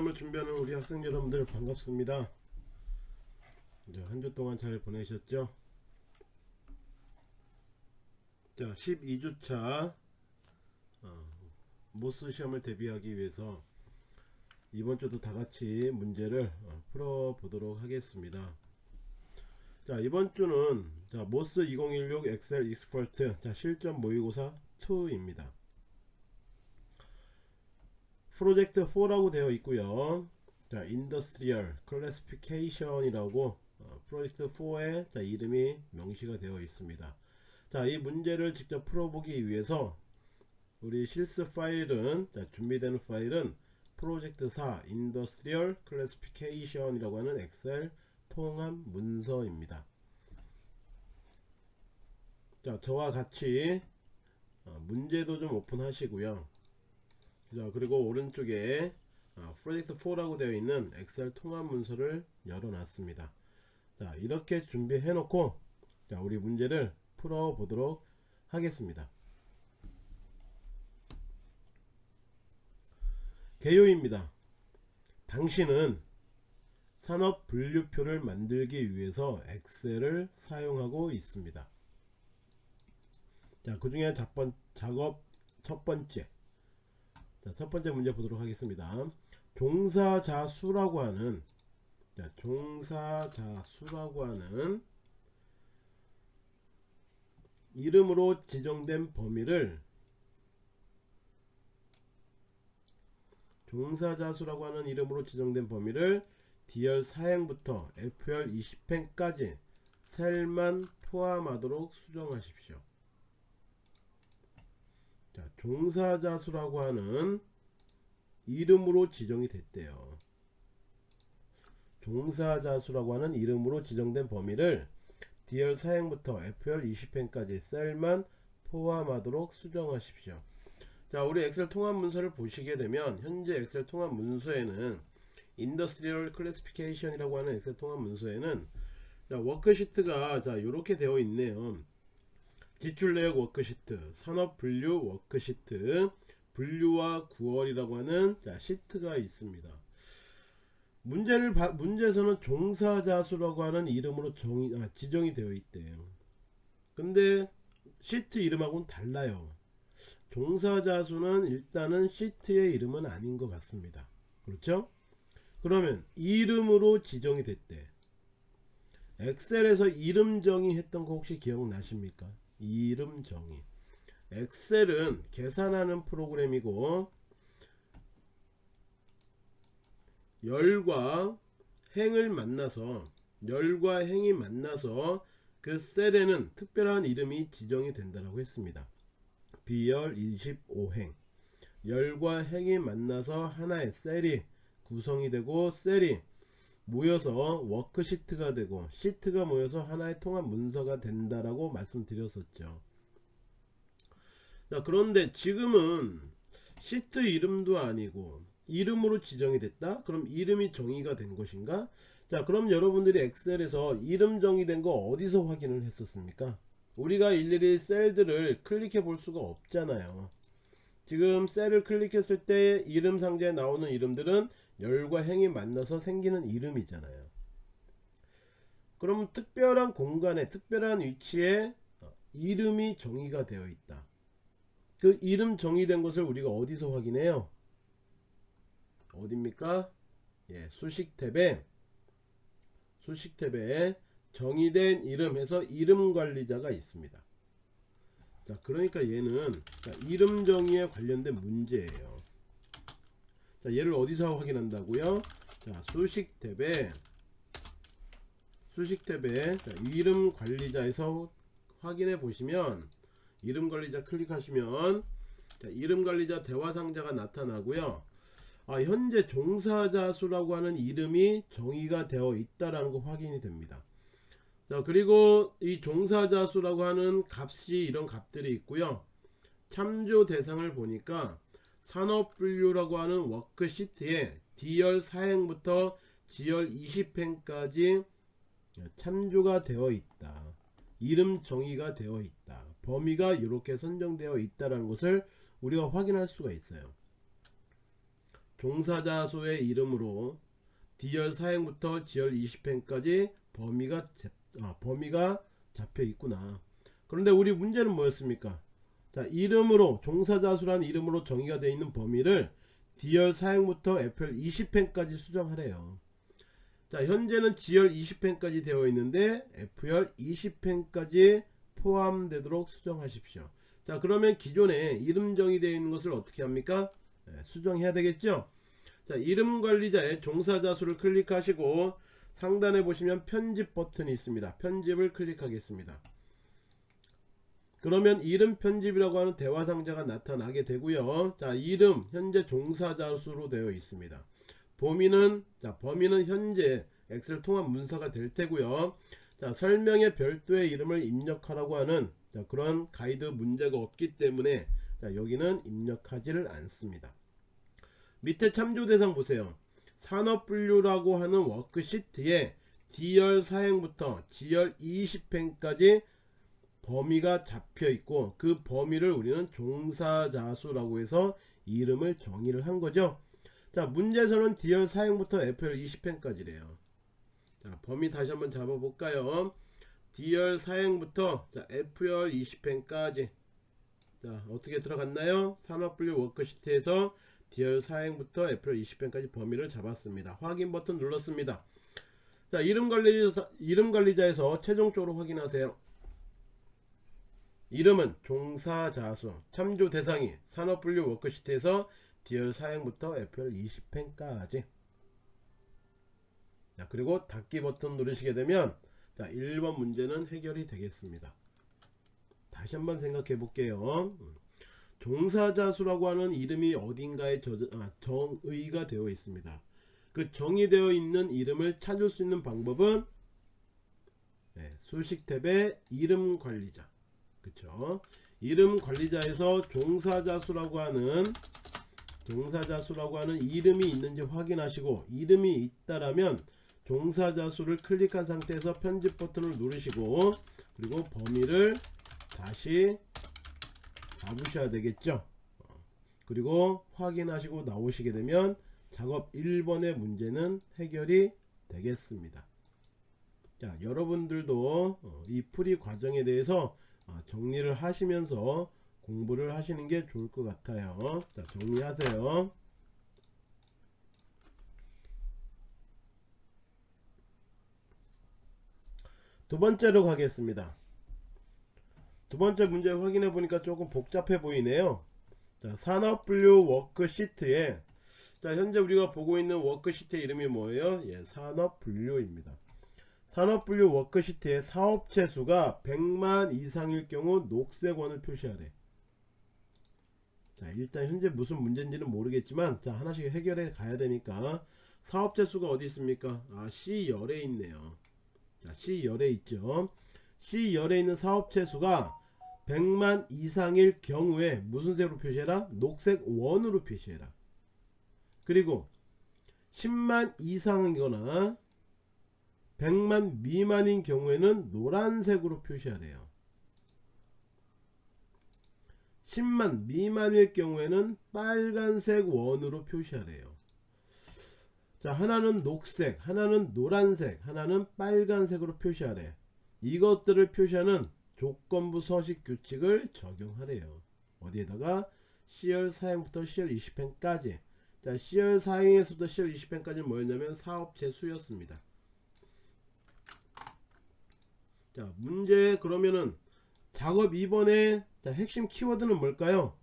시험을 준비하는 우리 학생 여러분들 반갑습니다. 한 주 동안 잘 보내셨죠? 자, 12주차 어, MOS 시험을 대비하기 위해서 이번 주도 다 같이 문제를 어, 풀어 보도록 하겠습니다. 자, 이번 주는 자, MOS 2016 엑셀 Expert 자, 실전 모의고사 2입니다. 프로젝트 4라고 되어 있고요. 자 Industrial Classification이라고 어, 프로젝트 4의 자 이름이 명시가 되어 있습니다. 자 이 문제를 직접 풀어보기 위해서 우리 실습 파일은 자 준비되는 파일은 프로젝트 4 Industrial Classification 이라고 하는 엑셀 통합 문서입니다. 자 저와 같이 어, 문제도 좀 오픈하시고요 자 그리고 오른쪽에 아, 프로젝트 4라고 되어 있는 엑셀 통합 문서를 열어 놨습니다. 자 이렇게 준비해 놓고 자 우리 문제를 풀어 보도록 하겠습니다. 개요입니다. 당신은 산업 분류표를 만들기 위해서 엑셀을 사용하고 있습니다. 자 그 중에 작업 첫 번째 자, 첫 번째 문제 보도록 하겠습니다. 종사자수라고 하는 자, 종사자수라고 하는 이름으로 지정된 범위를 종사자수라고 하는 이름으로 지정된 범위를 D열 사행부터 F열 20행까지 셀만 포함하도록 수정하십시오. 자, 종사자수라고 하는 이름으로 지정이 됐대요. 종사자수라고 하는 이름으로 지정된 범위를 D열 사행부터 F열 20행까지 셀만 포함하도록 수정하십시오. 자, 우리 엑셀 통합 문서를 보시게 되면 현재 엑셀 통합 문서에는 Industrial Classification이라고 하는 엑셀 통합 문서에는 자, 워크시트가 자, 이렇게 되어 있네요. 지출 내역 워크시트, 산업 분류 워크시트, 분류와 9월이라고 하는 자, 시트가 있습니다. 문제를 바, 문제에서는 종사자 수라고 하는 이름으로 정의, 아, 지정이 되어 있대요. 근데 시트 이름하고는 달라요. 종사자 수는 일단은 시트의 이름은 아닌 것 같습니다. 그렇죠? 그러면 이름으로 지정이 됐대. 엑셀에서 이름 정의했던 거 혹시 기억나십니까? 이름 정의 엑셀은 계산하는 프로그램이고 열과 행을 만나서 열과 행이 만나서 그 셀에는 특별한 이름이 지정이 된다고 했습니다. B열 25행 열과 행이 만나서 하나의 셀이 구성이 되고 셀이 모여서 워크시트가 되고 시트가 모여서 하나의 통합 문서가 된다라고 말씀드렸었죠. 자, 그런데 지금은 시트 이름도 아니고 이름으로 지정이 됐다? 그럼 이름이 정의가 된 것인가? 자 그럼 여러분들이 엑셀에서 이름 정의된 거 어디서 확인을 했었습니까? 우리가 일일이 셀들을 클릭해 볼 수가 없잖아요. 지금 셀을 클릭했을 때 이름 상자에 나오는 이름들은 열과 행이 만나서 생기는 이름이잖아요. 그러면 특별한 공간에 특별한 위치에 이름이 정의가 되어 있다. 그 이름 정의된 것을 우리가 어디서 확인해요? 어딥니까? 예, 수식 탭에 수식 탭에 정의된 이름 해서 이름 관리자가 있습니다. 자, 그러니까 얘는 자, 이름 정의에 관련된 문제예요. 자 얘를 어디서 확인한다고요? 자 수식 탭에 수식 탭에 자, 이름 관리자에서 확인해 보시면 이름 관리자 클릭하시면 자, 이름 관리자 대화 상자가 나타나고요. 아, 현재 종사자 수라고 하는 이름이 정의가 되어 있다라는 거 확인이 됩니다. 자 그리고 이 종사자 수라고 하는 값이 이런 값들이 있고요. 참조 대상을 보니까 산업분류라고 하는 워크시트에 D열 사행부터 G열 20행까지 참조가 되어 있다. 이름 정의가 되어 있다. 범위가 이렇게 선정되어 있다는 것을 우리가 확인할 수가 있어요. 종사자 수의 이름으로 D열 사행부터 G열 20행까지 범위가 제- 아, 범위가 잡혀 있구나. 그런데 우리 문제는 뭐였습니까? 자, 이름으로 종사자수라는 이름으로 정의가 되어 있는 범위를 D열 사행부터 F열 20행까지 수정하래요. 자, 현재는 G열 20행까지 되어 있는데 F열 20행까지 포함되도록 수정하십시오. 자, 그러면 기존에 이름 정의되어 있는 것을 어떻게 합니까? 네, 수정해야 되겠죠? 자, 이름 관리자의 종사자 수를 클릭하시고 상단에 보시면 편집 버튼이 있습니다. 편집을 클릭하겠습니다. 그러면 이름 편집이라고 하는 대화 상자가 나타나게 되고요. 자, 이름 현재 종사자 수로 되어 있습니다. 범위는 자, 범위는 현재 엑셀 통합 문서가 될 테고요. 자, 설명에 별도의 이름을 입력하라고 하는 자, 그런 가이드 문제가 없기 때문에 자, 여기는 입력하지를 않습니다. 밑에 참조 대상 보세요. 산업 분류라고 하는 워크시트에 D열 사행부터 G열 20행까지 범위가 잡혀 있고 그 범위를 우리는 종사자수라고 해서 이름을 정의를 한 거죠. 자, 문제에서는 D열 사행부터 F열 20행까지래요. 자, 범위 다시 한번 잡아 볼까요? D열 사행부터 자, F열 20행까지 자, 어떻게 들어갔나요? 산업분류 워크시트에서 D열 사행부터 F열 20행까지 범위를 잡았습니다. 확인 버튼 눌렀습니다. 자, 이름 관리자 이름 관리자에서 최종적으로 확인하세요. 이름은 종사자수 참조 대상이 산업분류 워크시트에서 D열 사행부터 F열 20행까지. 자 그리고 닫기 버튼 누르시게 되면 자 1번 문제는 해결이 되겠습니다. 다시 한번 생각해 볼게요. 음. 종사자수라고 하는 이름이 어딘가에 저, 아, 정의가 되어 있습니다. 그 정의되어 있는 이름을 찾을 수 있는 방법은 네, 수식 탭의 이름 관리자 그쵸? 이름 관리자에서 종사자 수라고 하는 종사자 수라고 하는 이름이 있는지 확인하시고 이름이 있다라면 종사자 수를 클릭한 상태에서 편집 버튼을 누르시고 그리고 범위를 다시 잡으셔야 되겠죠? 어, 그리고 확인하시고 나오시게 되면 작업 1번의 문제는 해결이 되겠습니다. 자 여러분들도 어, 이 풀이 과정에 대해서 아, 정리를 하시면서 공부를 하시는 게 좋을 것 같아요. 자, 정리하세요. 두 번째로 가겠습니다. 두 번째 문제 확인해 보니까 조금 복잡해 보이네요. 자, 산업분류 워크시트에 자, 현재 우리가 보고 있는 워크시트 이름이 뭐예요? 예, 산업분류입니다. 산업분류 워크시트의 사업체 수가 100만 이상일 경우 녹색원을 표시하래. 자, 일단 현재 무슨 문제인지는 모르겠지만 자, 하나씩 해결해 가야 되니까 사업체 수가 어디 있습니까? 아, C열에 있네요. 자, C열에 있죠. C열에 있는 사업체 수가 100만 이상일 경우에 무슨 색으로 표시해라? 녹색 원으로 표시해라. 그리고 10만 이상이거나 100만 미만인 경우에는 노란색으로 표시하래요. 10만 미만일 경우에는 빨간색 원으로 표시하래요. 자, 하나는 녹색, 하나는 노란색, 하나는 빨간색으로 표시하래. 이것들을 표시하는 조건부 서식 규칙을 적용하래요. 어디에다가 C열 사행부터 C열 20행까지. 자, C열 사행에서부터 C열 20행까지는 뭐였냐면 사업체 수였습니다. 자 문제 그러면은 작업 2번의 자 핵심 키워드는 뭘까요?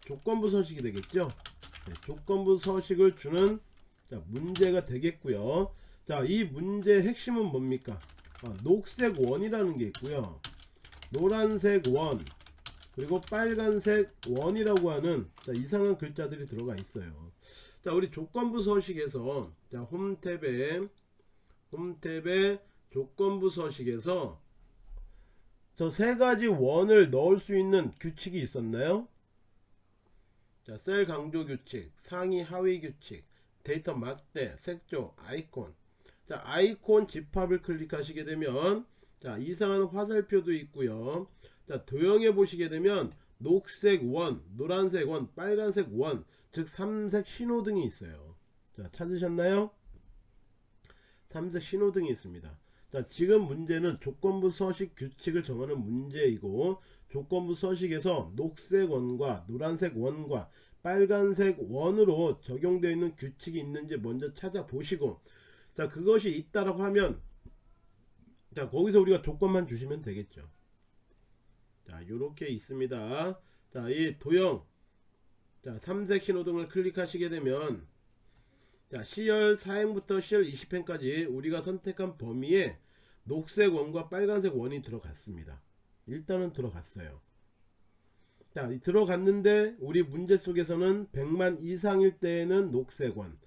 조건부 서식이 되겠죠? 네, 조건부 서식을 주는 자 문제가 되겠고요. 자 이 문제의 핵심은 뭡니까? 아, 녹색 원이라는 게 있고요. 노란색 원 그리고 빨간색 원이라고 하는 자 이상한 글자들이 들어가 있어요. 자 우리 조건부 서식에서 자 홈탭에 홈탭에 조건부 서식에서 저 세 가지 원을 넣을 수 있는 규칙이 있었나요? 자, 셀 강조 규칙, 상위 하위 규칙, 데이터 막대, 색조, 아이콘. 자, 아이콘 집합을 클릭하시게 되면 자, 이상한 화살표도 있고요. 자, 도형에 보시게 되면 녹색 원, 노란색 원, 빨간색 원. 즉 삼색 신호등이 있어요 자 찾으셨나요 삼색 신호등이 있습니다 자 지금 문제는 조건부 서식 규칙을 정하는 문제이고 조건부 서식에서 녹색 원과 노란색 원과 빨간색 원으로 적용되어 있는 규칙이 있는지 먼저 찾아보시고 자 그것이 있다라고 하면 자 거기서 우리가 조건만 주시면 되겠죠. 자 요렇게 있습니다. 자 이 도형 자 삼색 신호등을 클릭하시게 되면 자 C열 4행부터 C열 20행까지 우리가 선택한 범위에 녹색 원과 빨간색 원이 들어갔습니다. 일단은 들어갔어요. 자이 들어갔는데 우리 문제 속에서는 100만 이상일 때에는 녹색 원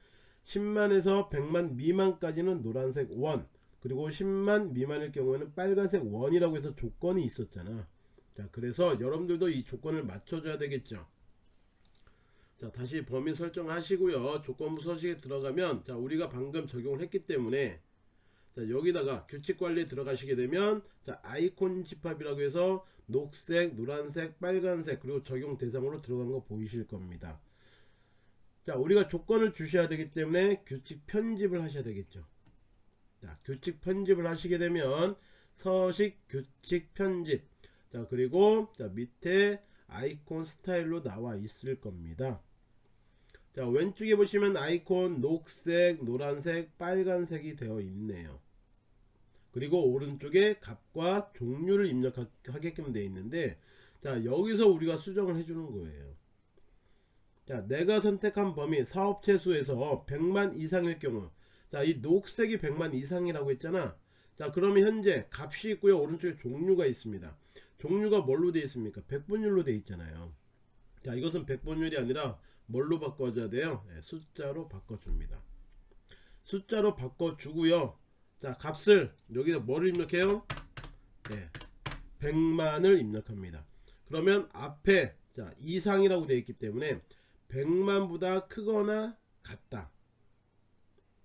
10만에서 100만 미만까지는 노란색 원 그리고 10만 미만일 경우에는 빨간색 원이라고 해서 조건이 있었잖아. 자 그래서 여러분들도 이 조건을 맞춰줘야 되겠죠. 자 다시 범위 설정하시고요. 조건부 서식에 들어가면 자 우리가 방금 적용을 했기 때문에 자 여기다가 규칙 관리에 들어가시게 되면 자 아이콘 집합이라고 해서 녹색 노란색 빨간색 그리고 적용 대상으로 들어간 거 보이실 겁니다. 자 우리가 조건을 주셔야 되기 때문에 규칙 편집을 하셔야 되겠죠. 자 규칙 편집을 하시게 되면 서식 규칙 편집. 자 그리고 자 밑에 아이콘 스타일로 나와 있을 겁니다. 자 왼쪽에 보시면 아이콘 녹색 노란색 빨간색이 되어 있네요 그리고 오른쪽에 값과 종류를 입력하게끔 되어 있는데 자 여기서 우리가 수정을 해주는 거예요. 자 내가 선택한 범위 사업체 수에서 100만 이상일 경우 자 이 녹색이 100만 이상이라고 했잖아. 자 그러면 현재 값이 있고요. 오른쪽에 종류가 있습니다. 종류가 뭘로 되어 있습니까? 백분율로 되어 있잖아요. 자 이것은 백분율이 아니라 뭘로 바꿔줘야 돼요? 네, 숫자로 바꿔줍니다. 숫자로 바꿔주고요 자 값을 여기서 뭐를 입력해요 네, 100만을 입력합니다 그러면 앞에 자 이상이라고 되어 있기 때문에 100만보다 크거나 같다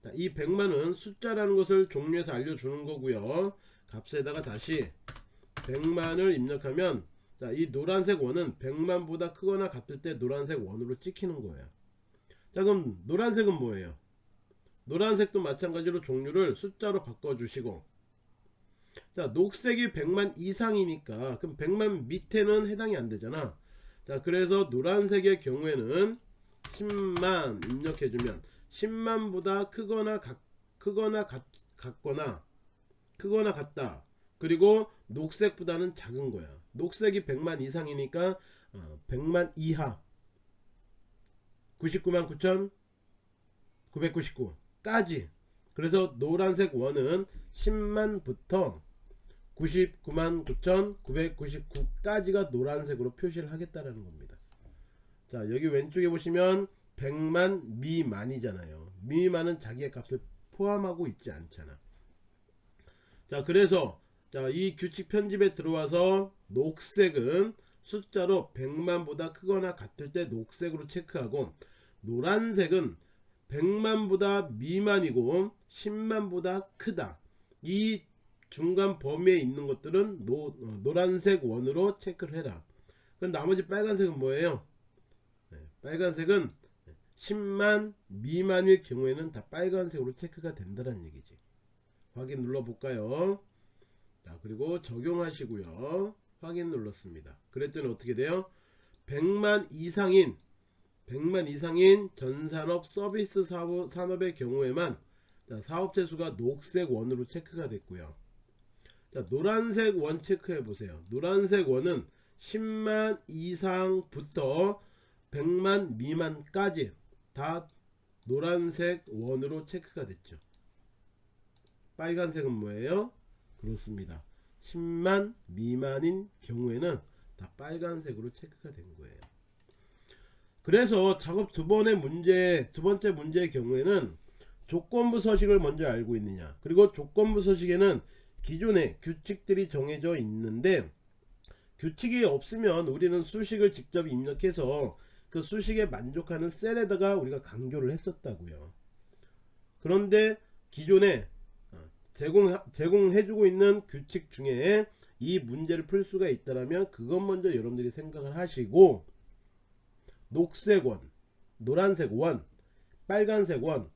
자, 이 100만은 숫자라는 것을 종류에서 알려주는 거고요 값에다가 다시 100만을 입력하면 자, 이 노란색 원은 100만보다 크거나 같을 때 노란색 원으로 찍히는 거예요. 자, 그럼 노란색은 뭐예요? 노란색도 마찬가지로 종류를 숫자로 바꿔주시고 자, 녹색이 100만 이상이니까 그럼 100만 밑에는 해당이 안 되잖아. 자, 그래서 노란색의 경우에는 10만 입력해주면 10만보다 크거나 같, 크거나 같, 같거나 크거나 같다. 그리고 녹색보다는 작은 거야. 녹색이 100만 이상이니까 어, 100만 이하 99만 9천 999 까지 그래서 노란색 원은 10만부터 99만 9천 999까지가 노란색으로 표시를 하겠다라는 겁니다. 자 여기 왼쪽에 보시면 100만 미만이잖아요. 미만은 자기의 값을 포함하고 있지 않잖아. 자 그래서 자, 이 규칙 편집에 들어와서 녹색은 숫자로 100만보다 크거나 같을 때 녹색으로 체크하고 노란색은 100만보다 미만이고 10만보다 크다. 이 중간 범위에 있는 것들은 노, 어, 노란색 원으로 체크를 해라. 그럼 나머지 빨간색은 뭐예요? 네, 빨간색은 10만 미만일 경우에는 다 빨간색으로 체크가 된다는 얘기지. 확인 눌러 볼까요? 자 그리고 적용하시고요 확인 눌렀습니다 그랬더니 어떻게 돼요 100만 이상인 100만 이상인 전산업 서비스 산업의 경우에만 자, 사업체 수가 녹색 원으로 체크가 됐고요 자 노란색 원 체크해 보세요 노란색 원은 10만 이상부터 100만 미만까지 다 노란색 원으로 체크가 됐죠 빨간색은 뭐예요 그렇습니다. 10만 미만인 경우에는 다 빨간색으로 체크가 된 거예요. 그래서 작업 두 번의 문제, 두 번째 문제의 경우에는 조건부 서식을 먼저 알고 있느냐. 그리고 조건부 서식에는 기존의 규칙들이 정해져 있는데 규칙이 없으면 우리는 수식을 직접 입력해서 그 수식에 만족하는 셀에다가 우리가 강조를 했었다고요. 그런데 기존에 제공 제공해주고 있는 규칙 중에 이 문제를 풀 수가 있다면 그것 먼저 여러분들이 생각을 하시고 녹색 원 노란색 원 빨간색 원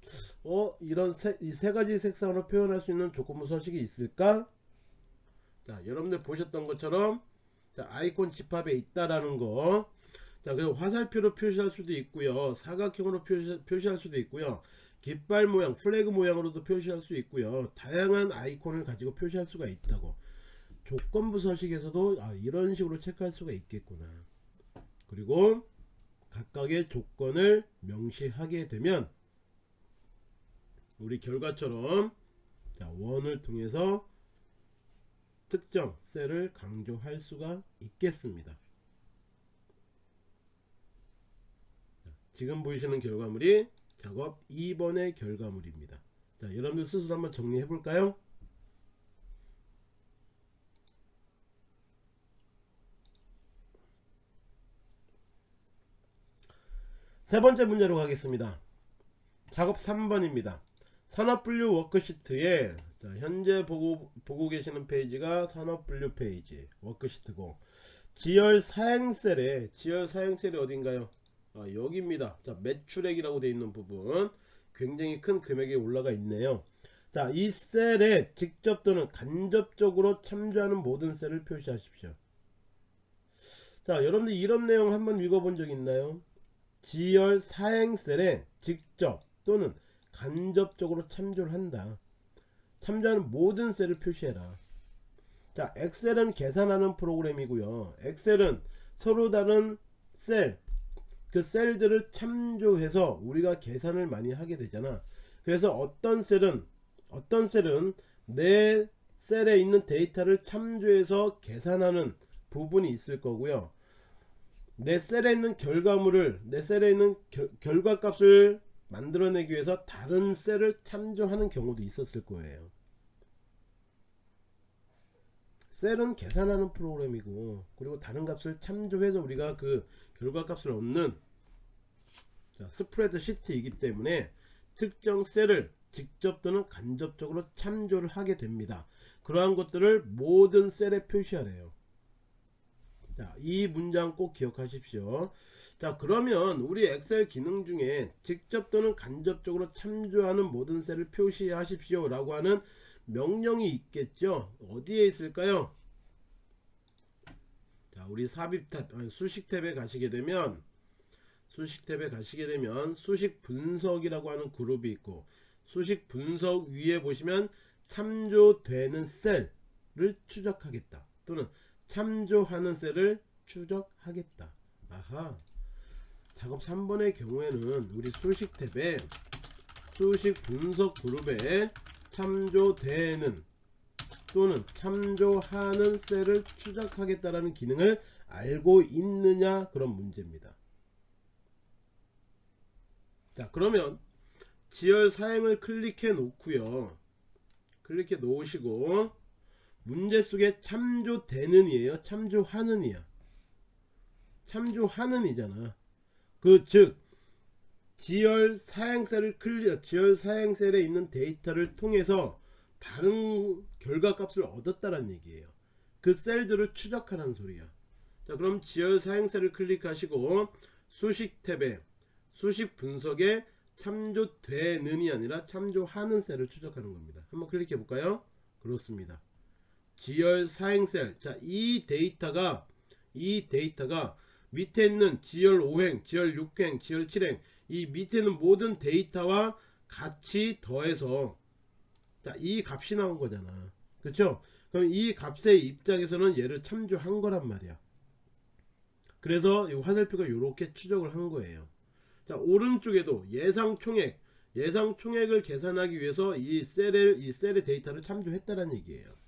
어, 이런 세, 이 세 가지 색상으로 표현할 수 있는 조건부 서식이 있을까? 자, 여러분들 보셨던 것처럼 자, 아이콘 집합에 있다라는 거. 자, 그리고 화살표로 표시할 수도 있고요. 사각형으로 표시, 표시할 수도 있고요. 깃발 모양, 플래그 모양으로도 표시할 수 있고요. 다양한 아이콘을 가지고 표시할 수가 있다고. 조건부 서식에서도 아, 이런 식으로 체크할 수가 있겠구나. 그리고 각각의 조건을 명시하게 되면 우리 결과처럼 자, 원을 통해서 특정 셀을 강조할 수가 있겠습니다. 자, 지금 보이시는 결과물이 작업 2번의 결과물입니다. 자, 여러분들 스스로 한번 정리해 볼까요? 세 번째 문제로 가겠습니다. 작업 3번입니다. 산업분류 워크시트에 자, 현재 보고, 보고 계시는 페이지가 산업분류 페이지 워크시트고 지열 사행셀에 지열 사행셀이 어딘가요? 아, 여기입니다. 자, 매출액이라고 되어 있는 부분 굉장히 큰 금액이 올라가 있네요. 자, 이 셀에 직접 또는 간접적으로 참조하는 모든 셀을 표시하십시오. 자, 여러분들 이런 내용 한번 읽어본 적 있나요? 지열 사행셀에 직접 또는 간접적으로 참조를 한다. 참조하는 모든 셀을 표시해라. 자, 엑셀은 계산하는 프로그램이고요. 엑셀은 서로 다른 셀, 그 셀들을 참조해서 우리가 계산을 많이 하게 되잖아. 그래서 어떤 셀은 어떤 셀은 내 셀에 있는 데이터를 참조해서 계산하는 부분이 있을 거고요. 내 셀에 있는 결과물을 내 셀에 있는 겨, 결과값을 만들어내기 위해서 다른 셀을 참조하는 경우도 있었을 거예요. 셀은 계산하는 프로그램이고 그리고 다른 값을 참조해서 우리가 그 결과값을 얻는 자, 스프레드 시트이기 때문에 특정 셀을 직접 또는 간접적으로 참조를 하게 됩니다. 그러한 것들을 모든 셀에 표시하래요. 자, 이 문장 꼭 기억하십시오. 자, 그러면 우리 엑셀 기능 중에 직접 또는 간접적으로 참조하는 모든 셀을 표시하십시오 라고 하는 명령이 있겠죠. 어디에 있을까요? 자, 우리 삽입 탭, 아니, 수식 탭에 가시게 되면 수식 탭에 가시게 되면 수식 분석이라고 하는 그룹이 있고 수식 분석 위에 보시면 참조되는 셀을 추적하겠다 또는 참조하는 셀을 추적하겠다. 아하. 작업 3번의 경우에는 우리 수식 탭에 수식 분석 그룹에 참조되는 또는 참조하는 셀을 추적하겠다라는 기능을 알고 있느냐 그런 문제입니다. 자 그러면 지열 사행을 클릭해 놓고요. 클릭해 놓으시고 문제 속에 참조되는 이에요. 참조하는 이야. 참조하는 이잖아. 그 즉 G열 사행셀을 클리어 G열 사행셀에 있는 데이터를 통해서 다른 결과값을 얻었다는 얘기예요. 그 셀들을 추적하는 소리야. 자, 그럼 G열 사행셀을 클릭하시고 수식 탭에 수식 분석에 참조되는이 아니라 참조하는 셀을 추적하는 겁니다. 한번 클릭해 볼까요? 그렇습니다. G열 사행셀. 자, 이 데이터가 이 데이터가 밑에 있는 지열 5행, 지열 6행, 지열 7행 이 밑에 있는 모든 데이터와 같이 더해서 자, 이 값이 나온 거잖아. 그렇죠? 그럼 이 값의 입장에서는 얘를 참조한 거란 말이야. 그래서 이 화살표가 이렇게 추적을 한 거예요. 자, 오른쪽에도 예상 총액, 예상 총액을 계산하기 위해서 이 셀의 이 셀의 데이터를 참조했다는 얘기예요.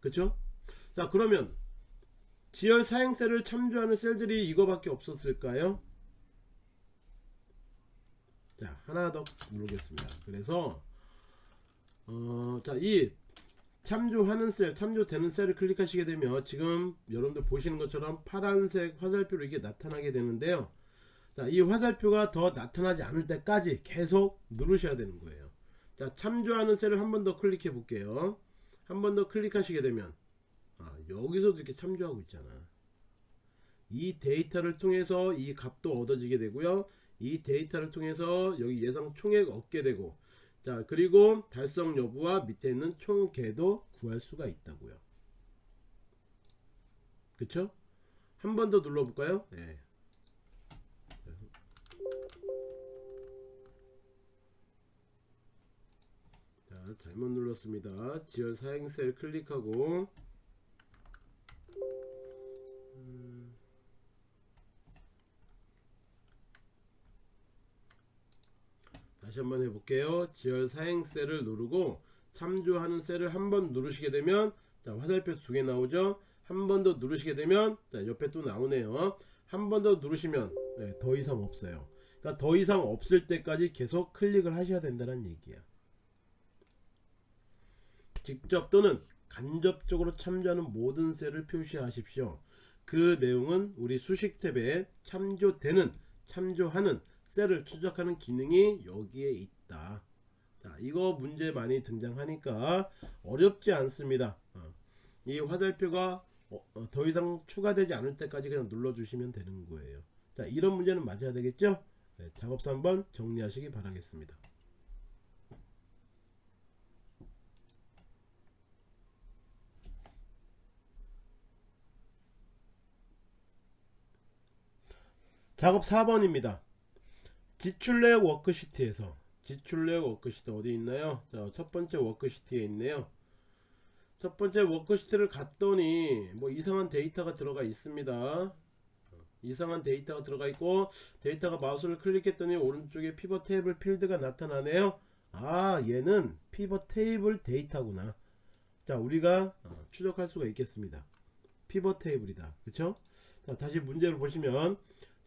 그렇죠? 자, 그러면 지열 사행셀을 참조하는 셀들이 이거밖에 없었을까요? 자 하나 더 누르겠습니다 그래서 어, 자이 참조하는 셀 참조되는 셀을 클릭하시게 되면 지금 여러분들 보시는 것처럼 파란색 화살표로 이게 나타나게 되는데요 자이 화살표가 더 나타나지 않을 때까지 계속 누르셔야 되는 거예요 자 참조하는 셀을 한 번 더 클릭해 볼게요 한 번 더 클릭하시게 되면 아, 여기서도 이렇게 참조하고 있잖아 이 데이터를 통해서 이 값도 얻어지게 되고요. 이 데이터를 통해서 여기 예상 총액 얻게 되고 자 그리고 달성 여부와 밑에 있는 총계도 구할 수가 있다고요. 그쵸? 한 번 더 눌러 볼까요? 네. 잘못 눌렀습니다. 지열 사행셀 클릭하고 음, 다시 한번 해볼게요. 지열 사행셀을 누르고 참조하는 셀을 한 번 누르시게 되면 자 화살표 두 개 나오죠. 한 번 더 누르시게 되면 자 옆에 또 나오네요. 한 번 더 누르시면 네, 더 이상 없어요. 그러니까 더 이상 없을 때까지 계속 클릭을 하셔야 된다는 얘기야. 직접 또는 간접적으로 참조하는 모든 셀을 표시하십시오. 그 내용은 우리 수식 탭에 참조되는 참조하는 셀을 추적하는 기능이 여기에 있다. 자, 이거 문제 많이 등장하니까 어렵지 않습니다. 어, 이 화살표가 어, 어, 더 이상 추가되지 않을 때까지 그냥 눌러주시면 되는 거예요. 자, 이런 문제는 맞아야 되겠죠? 네, 작업서 한번 정리하시기 바라겠습니다. 작업 4번입니다. 지출내역 워크시트에서 지출내역 워크시트 어디 있나요? 자, 첫 번째 워크시트에 있네요. 첫 번째 워크시트를 갔더니 뭐 이상한 데이터가 들어가 있습니다. 이상한 데이터가 들어가 있고 데이터가 마우스를 클릭했더니 오른쪽에 피벗 테이블 필드가 나타나네요. 아 얘는 피벗 테이블 데이터구나. 자 우리가 어, 추적할 수가 있겠습니다. 피벗 테이블이다. 그쵸? 자 다시 문제를 보시면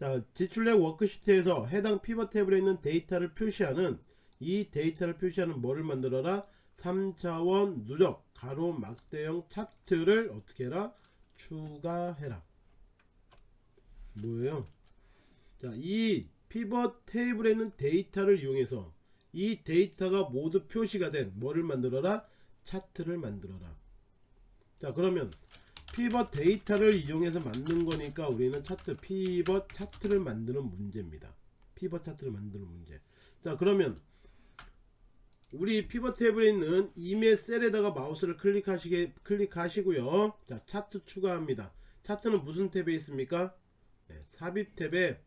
자 지출력 워크시트에서 해당 피벗 테이블에 있는 데이터를 표시하는 이 데이터를 표시하는 뭐를 만들어라? 3차원 누적 가로 막대형 차트를 어떻게 해라? 추가해라. 뭐예요? 자이 피벗 테이블에 있는 데이터를 이용해서 이 데이터가 모두 표시가 된 뭐를 만들어라? 차트를 만들어라. 자 그러면 피벗 데이터를 이용해서 만든 거니까 우리는 차트 피벗 차트를 만드는 문제입니다. 피벗 차트를 만드는 문제. 자 그러면 우리 피벗 탭에 있는 임의 셀에다가 마우스를 클릭하시게 클릭하시고요. 자 차트 추가합니다. 차트는 무슨 탭에 있습니까? 네, 삽입 탭에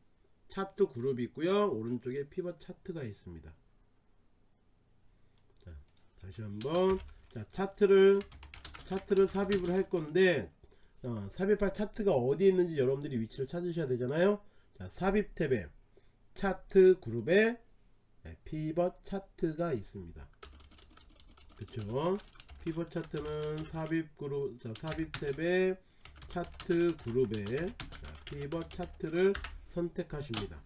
차트 그룹이 있고요. 오른쪽에 피벗 차트가 있습니다. 자 다시 한번. 자 차트를 차트를 삽입을 할 건데 어, 삽입할 차트가 어디 있는지 여러분들이 위치를 찾으셔야 되잖아요. 자 삽입 탭에 차트 그룹에 네, 피벗 차트가 있습니다. 그쵸? 피벗 차트는 삽입 그룹 자 삽입 탭에 차트 그룹에 자, 피벗 차트를 선택하십니다.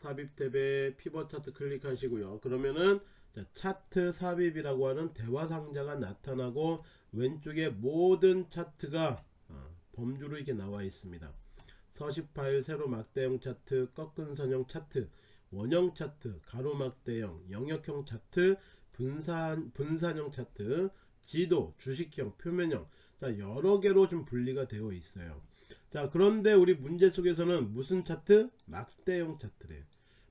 삽입 탭에 피벗 차트 클릭하시고요. 그러면은 자, 차트 삽입이라고 하는 대화 상자가 나타나고 왼쪽에 모든 차트가 어, 범주로 이렇게 나와 있습니다. 서식 파일 세로 막대형 차트 꺾은 선형 차트 원형 차트 가로 막대형 영역형 차트 분산 분산형 차트 지도 주식형 표면형. 자 여러 개로 좀 분리가 되어 있어요. 자 그런데 우리 문제 속에서는 무슨 차트? 막대형 차트래.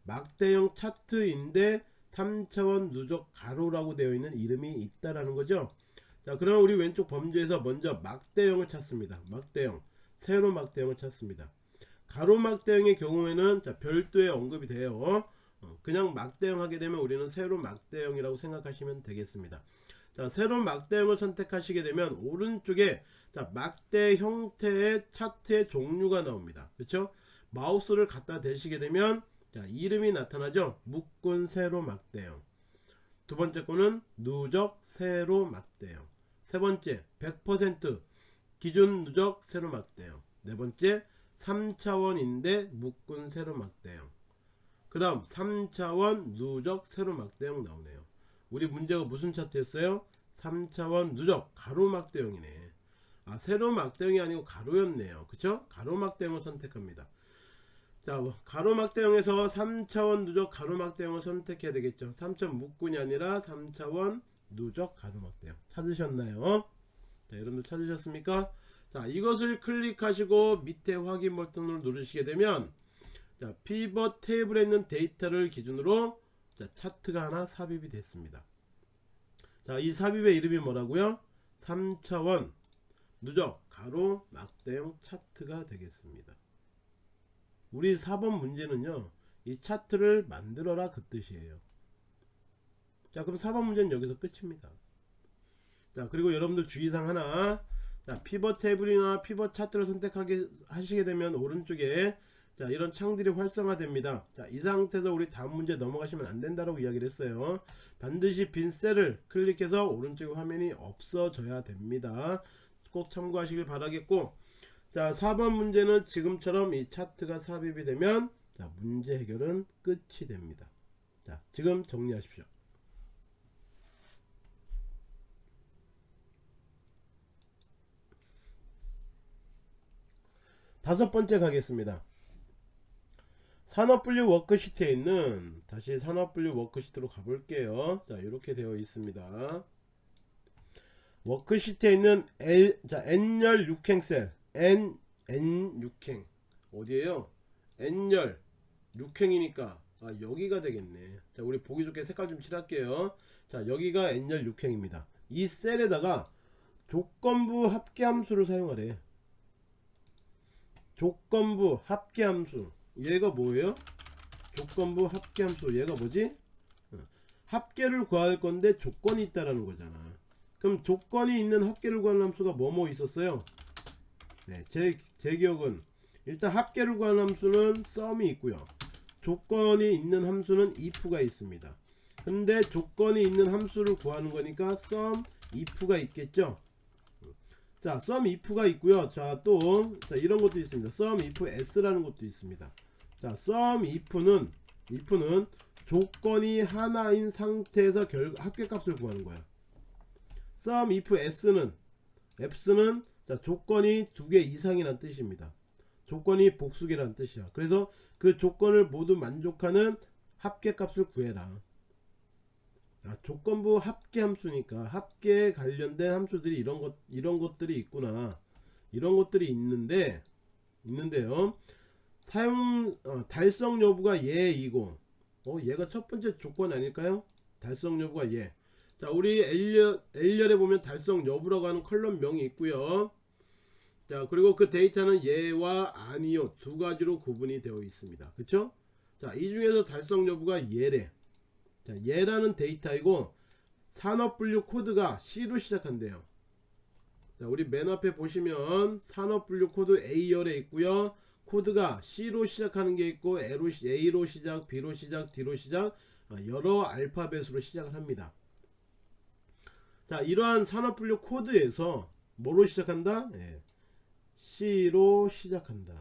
막대형 차트인데 3차원 누적 가로라고 되어 있는 이름이 있다라는 거죠. 자 그럼 우리 왼쪽 범주에서 먼저 막대형을 찾습니다. 막대형. 세로 막대형을 찾습니다. 가로 막대형의 경우에는 자, 별도의 언급이 돼요. 어, 그냥 막대형 하게 되면 우리는 세로 막대형이라고 생각하시면 되겠습니다. 자 세로 막대형을 선택하시게 되면 오른쪽에 자 막대 형태의 차트의 종류가 나옵니다. 그렇죠? 마우스를 갖다 대시게 되면 자 이름이 나타나죠? 묶은 세로 막대형. 두 번째 거는 누적 세로 막대형. 세 번째 100% 기준 누적 세로 막대형. 네 번째 3차원인데 묶은 세로 막대형. 그 다음 3차원 누적 세로 막대형 나오네요. 우리 문제가 무슨 차트였어요? 3차원 누적 가로 막대형이네. 아 세로 막대형이 아니고 가로였네요. 그쵸? 가로 막대형을 선택합니다 자 가로막대형에서 3차원 누적 가로막대형을 선택해야 되겠죠 3차원 묶군이 아니라 3차원 누적 가로막대형 찾으셨나요 자, 여러분들 찾으셨습니까? 자, 이것을 클릭하시고 밑에 확인 버튼을 누르시게 되면 자, 피벗 테이블에 있는 데이터를 기준으로 자, 차트가 하나 삽입이 됐습니다. 자, 이 삽입의 이름이 뭐라고요? 3차원 누적 가로 막대형 차트가 되겠습니다. 우리 4번 문제는요. 이 차트를 만들어라 그 뜻이에요. 자, 그럼 4번 문제는 여기서 끝입니다. 자, 그리고 여러분들 주의사항 하나. 자, 피벗 테이블이나 피벗 차트를 선택하게 하시게 되면 오른쪽에 자, 이런 창들이 활성화됩니다. 자, 이 상태에서 우리 다음 문제 넘어가시면 안 된다라고 이야기를 했어요. 반드시 빈 셀을 클릭해서 오른쪽 화면이 없어져야 됩니다. 꼭 참고하시길 바라겠고 자 4번 문제는 지금처럼 이 차트가 삽입이 되면 자 문제 해결은 끝이 됩니다. 자 지금 정리하십시오. 다섯 번째 가겠습니다. 산업분류 워크시트에 있는 다시 산업분류 워크시트로 가볼게요. 자 이렇게 되어 있습니다. 워크시트에 있는 L, 자, N열 6행 셀 N, N6행. 어디에요? N열. 6행이니까. 아, 여기가 되겠네. 자 우리 보기 좋게 색깔 좀 칠할게요. 자 여기가 N열 6행입니다. 이 셀에다가 조건부 합계함수를 사용하래. 조건부 합계함수. 얘가 뭐예요? 조건부 합계함수. 얘가 뭐지? 어, 합계를 구할 건데 조건이 있다라는 거잖아. 그럼 조건이 있는 합계를 구하는 함수가 뭐뭐 있었어요? 네, 제, 제 기억은 일단 합계를 구하는 함수는 썸이 있고요. 조건이 있는 함수는 if가 있습니다. 근데 조건이 있는 함수를 구하는 거니까 sum if가 있겠죠. 자, sum if가 있고요. 자, 또 자, 이런 것도 있습니다. sum if s라는 것도 있습니다. 자, sum if는 if는 조건이 하나인 상태에서 결, 합계값을 구하는 거야. sum if s는 f는 자, 조건이 두 개 이상이란 뜻입니다. 조건이 복수계란 뜻이야. 그래서 그 조건을 모두 만족하는 합계값을 구해라. 아, 조건부 합계 함수니까 합계에 관련된 함수들이 이런 것 이런 것들이 있구나. 이런 것들이 있는데 있는데요. 사용 어, 달성 여부가 예이고 어 얘가 첫 번째 조건 아닐까요? 달성 여부가 예. 자 우리 L열, L열에 보면 달성 여부라고 하는 컬럼명이 있고요 자 그리고 그 데이터는 예와 아니요 두 가지로 구분이 되어 있습니다. 그쵸? 자이 중에서 달성 여부가 예래. 자 예라는 데이터이고 산업 분류 코드가 C로 시작한대요. 자 우리 맨 앞에 보시면 산업 분류 코드 A열에 있고요. 코드가 C로 시작하는 게 있고 A로, A로 시작 B로 시작 D로 시작 아, 여러 알파벳으로 시작을 합니다. 자 이러한 산업 분류 코드에서 뭐로 시작한다? 예. C로 시작한다.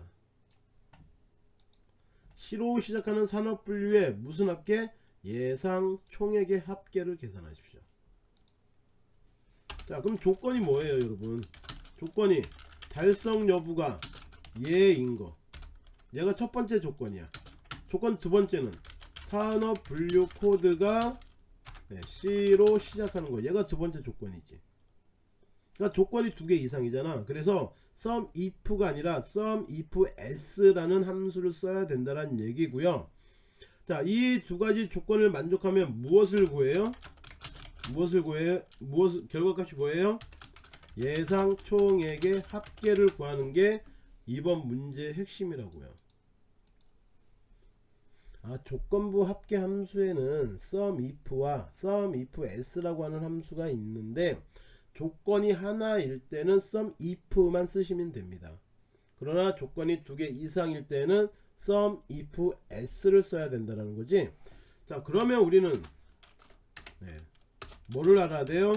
C로 시작하는 산업 분류의 무슨 합계? 예상 총액의 합계를 계산하십시오. 자 그럼 조건이 뭐예요 여러분? 조건이 달성 여부가 예인 거. 얘가 첫 번째 조건이야. 조건 두 번째는 산업 분류 코드가 네, C로 시작하는 거 얘가 두 번째 조건이지 그러니까 조건이 두 개 이상이잖아 그래서 sum if가 아니라 sum if s라는 함수를 써야 된다는 얘기고요. 자 이 두 가지 조건을 만족하면 무엇을 구해요? 무엇을 구해요 무엇 결과값이 뭐예요? 예상 총액의 합계를 구하는 게 이번 문제의 핵심이라고요. 아, 조건부 합계 함수에는 sum if와 sum if s라고 하는 함수가 있는데 조건이 하나일 때는 sum if만 쓰시면 됩니다. 그러나 조건이 두 개 이상일 때는 sum if s를 써야 된다는 거지. 자, 그러면 우리는 네, 뭐를 알아야 돼요?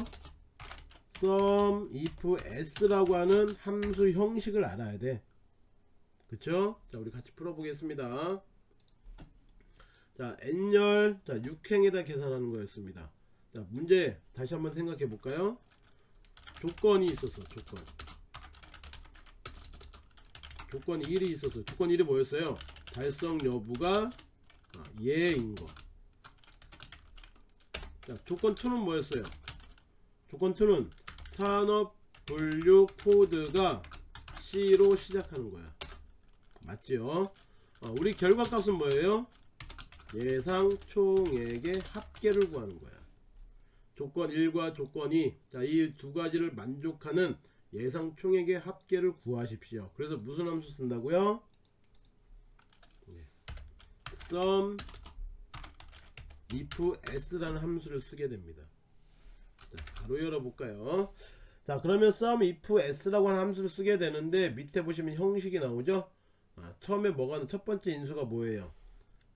sum if s라고 하는 함수 형식을 알아야 돼. 그쵸? 자, 우리 같이 풀어 보겠습니다. 자 n열 자 6행에다 계산하는 거였습니다 자 문제 다시 한번 생각해 볼까요 조건이 있었어 조건 조건 1이 있었어 조건 1이 뭐였어요 달성 여부가 아, 예인 거 자, 조건 2는 뭐였어요 조건 2는 산업 분류 코드가 C로 시작하는 거야. 맞지요? 어, 우리 결과값은 뭐예요? 예상 총액의 합계를 구하는 거야. 조건 1과 조건 2. 자, 이 두 가지를 만족하는 예상 총액의 합계를 구하십시오. 그래서 무슨 함수 쓴다고요? 네. sum if s라는 함수를 쓰게 됩니다. 자, 바로 열어볼까요? 자, 그러면 sum if s라고 하는 함수를 쓰게 되는데 밑에 보시면 형식이 나오죠? 아, 처음에 뭐가 첫 번째 인수가 뭐예요?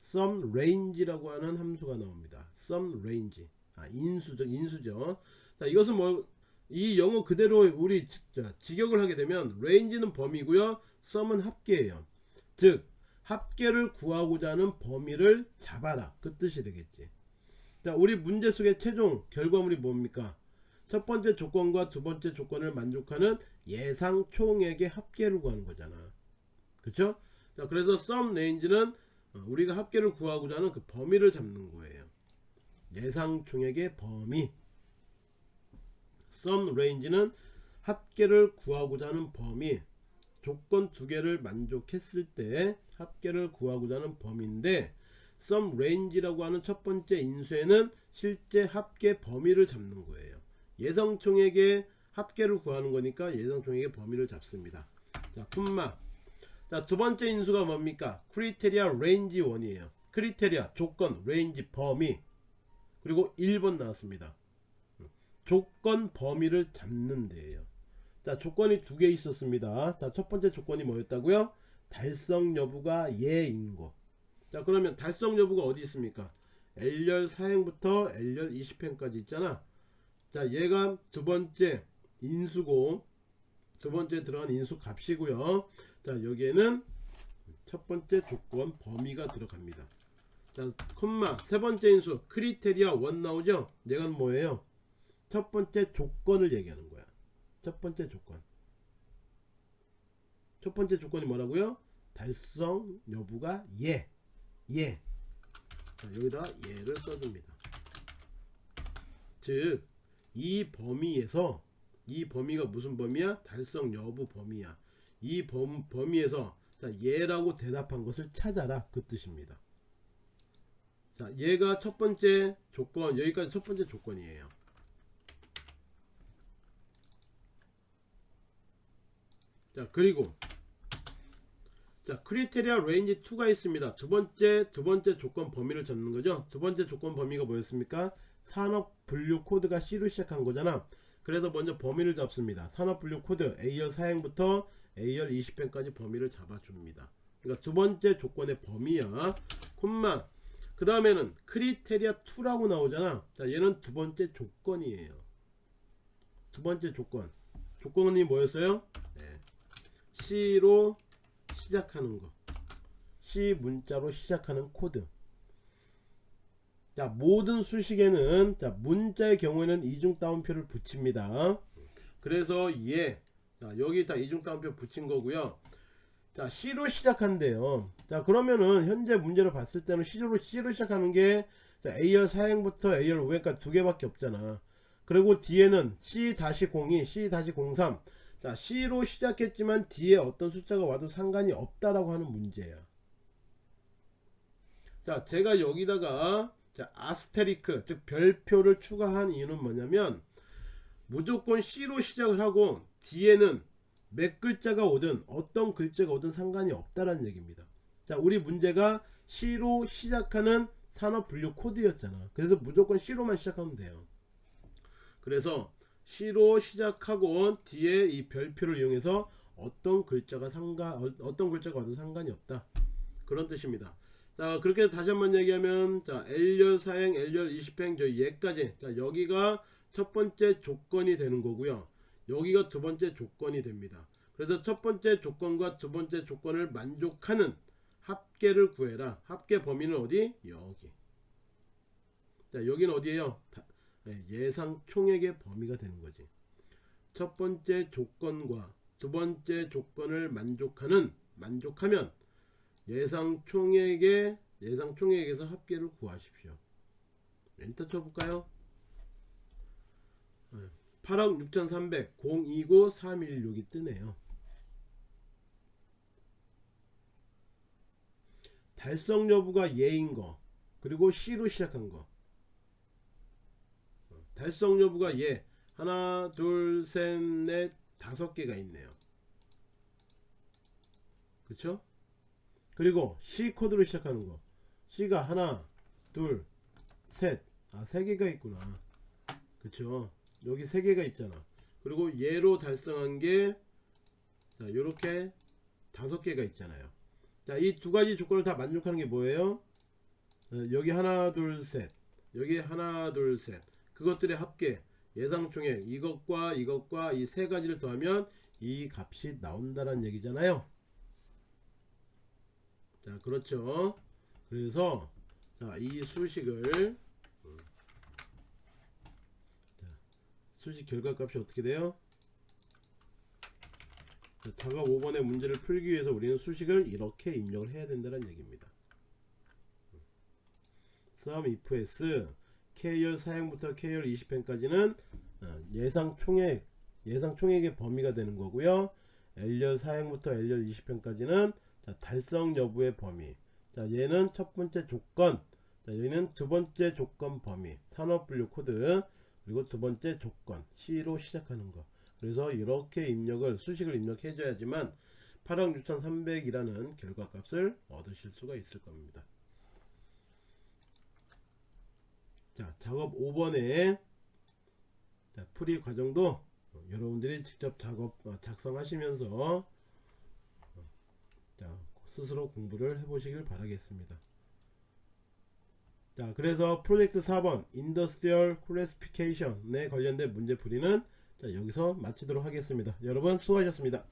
sum range라고 하는 함수가 나옵니다. sum range. 아, 인수죠. 인수죠. 자, 이것은 뭐 이 영어 그대로 우리 지, 자, 직역을 하게 되면 range는 범위고요. sum은 합계예요. 즉 합계를 구하고자 하는 범위를 잡아라. 그 뜻이 되겠지. 자, 우리 문제 속의 최종 결과물이 뭡니까? 첫 번째 조건과 두 번째 조건을 만족하는 예상 총액의 합계를 구하는 거잖아. 그쵸? 자, 그래서 sum range는 어, 우리가 합계를 구하고자 하는 그 범위를 잡는 거예요. 예상 총액의 범위. sum range는 합계를 구하고자 하는 범위. 조건 두 개를 만족했을 때 합계를 구하고자 하는 범위인데 sum range라고 하는 첫 번째 인수에는 실제 합계 범위를 잡는 거예요. 예상 총액의 합계를 구하는 거니까 예상 총액의 범위를 잡습니다. 자, 콤마. 자, 두 번째 인수가 뭡니까? criteria range 1이에요. criteria 조건 range 범위 그리고 1번 나왔습니다. 조건 범위를 잡는 데예요. 자, 조건이 두 개 있었습니다. 자, 첫 번째 조건이 뭐였다고요? 달성 여부가 예인 거. 자, 그러면 달성 여부가 어디 있습니까? L열 사행부터 L열 20행까지 있잖아. 자, 얘가 두 번째 인수고 두 번째 들어간 인수 값이고요. 자, 여기에는 첫 번째 조건 범위가 들어갑니다. 자, 콤마 세 번째 인수 크리테리아 1 나오죠? 얘가 뭐예요? 첫 번째 조건을 얘기하는 거야. 첫 번째 조건. 첫 번째 조건이 뭐라고요? 달성 여부가 예. 예. 자, 여기다 예를 써줍니다. 즉, 이 범위에서 이 범위가 무슨 범위야? 달성 여부 범위야. 이 범, 범위에서 자, 예라고 대답한 것을 찾아라. 그 뜻입니다. 자, 얘가 첫 번째 조건, 여기까지 첫 번째 조건이에요. 자, 그리고 자, criteria range 2가 있습니다. 두 번째 두 번째 조건 범위를 잡는 거죠. 두 번째 조건 범위가 뭐였습니까? 산업 분류 코드가 C로 시작한 거잖아. 그래서 먼저 범위를 잡습니다. 산업 분류 코드 A열 사행부터 A열 20행까지 범위를 잡아줍니다. 그러니까 두 번째 조건의 범위야. 콤마. 그 다음에는 criteria 2라고 나오잖아. 자, 얘는 두 번째 조건이에요. 두 번째 조건. 조건이 뭐였어요? 네. C로 시작하는 거. C 문자로 시작하는 코드. 자, 모든 수식에는 자, 문자의 경우에는 이중 따옴표를 붙입니다. 그래서 얘 자, 여기 자 이중 따옴표 붙인 거고요. 자, C로 시작한대요. 자, 그러면은 현재 문제를 봤을 때는 C로 C로 시작하는 게 자, A열 4행부터 A열 5행까지 두 개밖에 없잖아. 그리고 뒤에는 C-02, C-03. 자, C로 시작했지만 뒤에 어떤 숫자가 와도 상관이 없다라고 하는 문제야. 자, 제가 여기다가 자, 아스테리크, 즉 별표를 추가한 이유는 뭐냐면 무조건 C로 시작을 하고 뒤에는 몇 글자가 오든 어떤 글자가 오든 상관이 없다라는 얘기입니다. 자, 우리 문제가 C로 시작하는 산업 분류 코드였잖아. 그래서 무조건 C로만 시작하면 돼요. 그래서 C로 시작하고 뒤에 이 별표를 이용해서 어떤 글자가 상관 어, 어떤 글자가 와도 상관이 없다. 그런 뜻입니다. 자 그렇게 다시 한번 얘기하면 자 L열 사행 L열 20행 저 얘까지 자 여기가 첫 번째 조건이 되는 거고요 여기가 두 번째 조건이 됩니다 그래서 첫 번째 조건과 두 번째 조건을 만족하는 합계를 구해라 합계 범위는 어디 여기 자 여기는 어디에요 다, 네, 예상 총액의 범위가 되는 거지 첫 번째 조건과 두 번째 조건을 만족하는 만족하면 예상 총액의 예상 총액에서 합계를 구하십시오. 엔터 쳐볼까요? 네. 8억 6300 029 316이 뜨네요 달성 여부가 예인 거 그리고 C로 시작한 거. 달성 여부가 예. 하나 둘 셋 넷 다섯 개가 있네요. 그쵸? 그리고 C 코드로 시작하는 거. C가 하나 둘셋아세 개가 있구나. 그쵸? 여기 세 개가 있잖아. 그리고 얘로 달성한 게 자, 요렇게 다섯 개가 있잖아요 자, 이 두 가지 조건을 다 만족하는 게 뭐예요? 어, 여기 하나, 둘, 셋. 여기 하나, 둘, 셋. 그것들의 합계, 예상 총액, 이것과 이것과 이 세 가지를 더하면 이 값이 나온다는 얘기잖아요. 자, 그렇죠. 그래서 자, 이 수식을 음. 자, 수식 결과값이 어떻게 돼요? 자, 작업 5번의 문제를 풀기 위해서 우리는 수식을 이렇게 입력을 해야 된다는 얘기입니다. sum if s k열 사양부터 k열 20펜까지는 어, 예상 총액 예상 총액의 범위가 되는 거고요. L열 사행부터 L열 20행까지는 달성 여부의 범위. 자, 얘는 첫 번째 조건. 자, 여기는 두 번째 조건 범위. 산업 분류 코드. 그리고 두 번째 조건. C로 시작하는 거. 그래서 이렇게 입력을 수식을 입력해 줘야지만 8억 6300이라는 결과값을 얻으실 수가 있을 겁니다. 자, 작업 5번에 자, 풀이 과정도 여러분들이 직접 작업 어, 작성하시면서 어, 자, 스스로 공부를 해 보시길 바라겠습니다. 자, 그래서 프로젝트 4번 industrial classification에 관련된 문제 풀이는 자, 여기서 마치도록 하겠습니다. 여러분 수고하셨습니다.